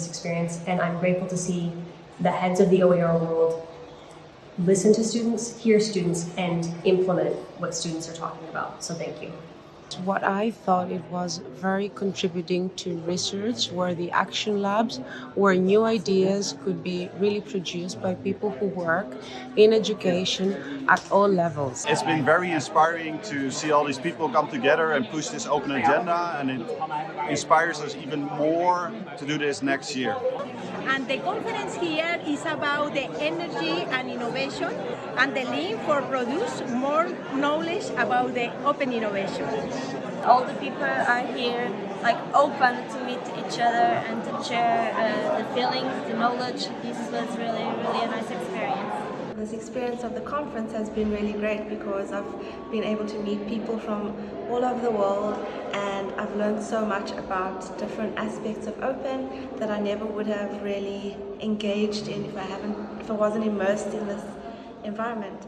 this experience, and I'm grateful to see the heads of the OER world listen to students, hear students, and implement what students are talking about. So thank you. What I thought it was very contributing to research were the action labs where new ideas could be really produced by people who work in education at all levels. It's been very inspiring to see all these people come together and push this open agenda and it inspires us even more to do this next year. And the conference here is about the energy and innovation and the link for produce more knowledge about the open innovation. All the people are here like open to meet each other and to share uh, the feelings, the knowledge. This was really, really nice. This experience of the conference has been really great because I've been able to meet people from all over the world and I've learned so much about different aspects of open that I never would have really engaged in if I haven't if I wasn't immersed in this environment.